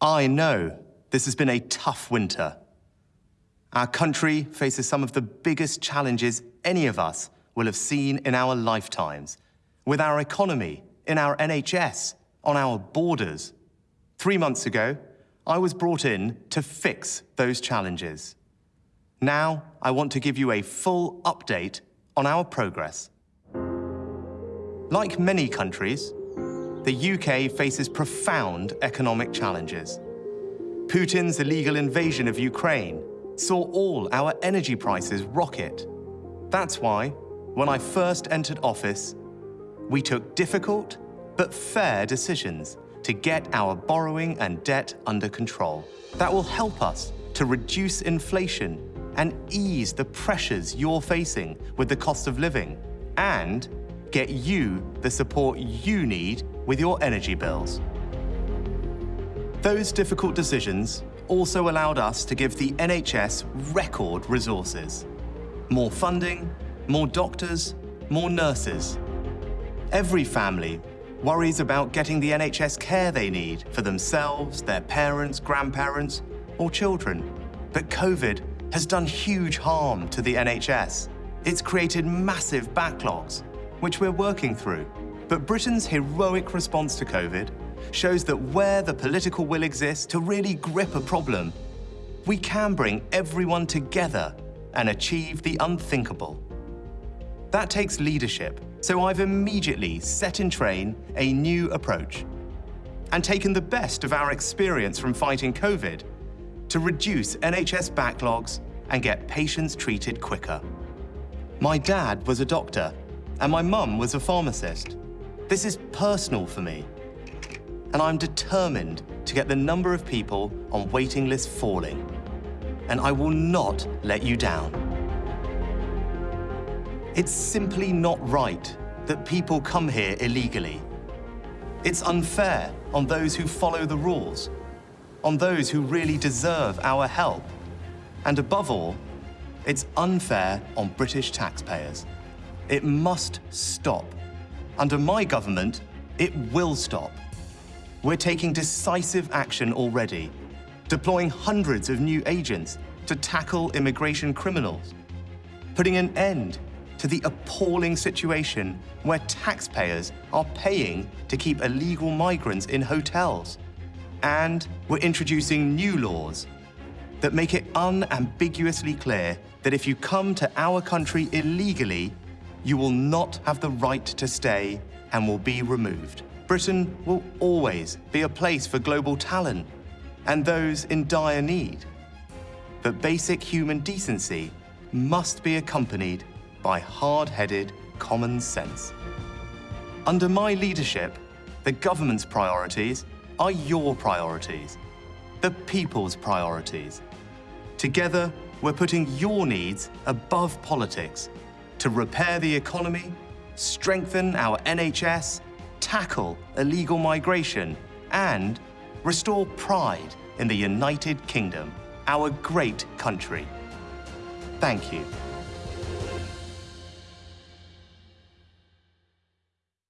I know this has been a tough winter. Our country faces some of the biggest challenges any of us will have seen in our lifetimes, with our economy, in our NHS, on our borders. Three months ago, I was brought in to fix those challenges. Now, I want to give you a full update on our progress. Like many countries, the UK faces profound economic challenges. Putin's illegal invasion of Ukraine saw all our energy prices rocket. That's why, when I first entered office, we took difficult but fair decisions to get our borrowing and debt under control. That will help us to reduce inflation and ease the pressures you're facing with the cost of living and get you the support you need with your energy bills. Those difficult decisions also allowed us to give the NHS record resources. More funding, more doctors, more nurses. Every family worries about getting the NHS care they need for themselves, their parents, grandparents, or children. But COVID has done huge harm to the NHS. It's created massive backlogs, which we're working through. But Britain's heroic response to COVID shows that where the political will exists to really grip a problem, we can bring everyone together and achieve the unthinkable. That takes leadership, so I've immediately set in train a new approach and taken the best of our experience from fighting COVID to reduce NHS backlogs and get patients treated quicker. My dad was a doctor and my mum was a pharmacist. This is personal for me and I'm determined to get the number of people on waiting lists falling. And I will not let you down. It's simply not right that people come here illegally. It's unfair on those who follow the rules, on those who really deserve our help. And above all, it's unfair on British taxpayers. It must stop. Under my government, it will stop. We're taking decisive action already, deploying hundreds of new agents to tackle immigration criminals, putting an end to the appalling situation where taxpayers are paying to keep illegal migrants in hotels. And we're introducing new laws that make it unambiguously clear that if you come to our country illegally, you will not have the right to stay and will be removed. Britain will always be a place for global talent and those in dire need. But basic human decency must be accompanied by hard-headed common sense. Under my leadership, the government's priorities are your priorities, the people's priorities. Together, we're putting your needs above politics to repair the economy, strengthen our NHS, tackle illegal migration, and restore pride in the United Kingdom, our great country. Thank you.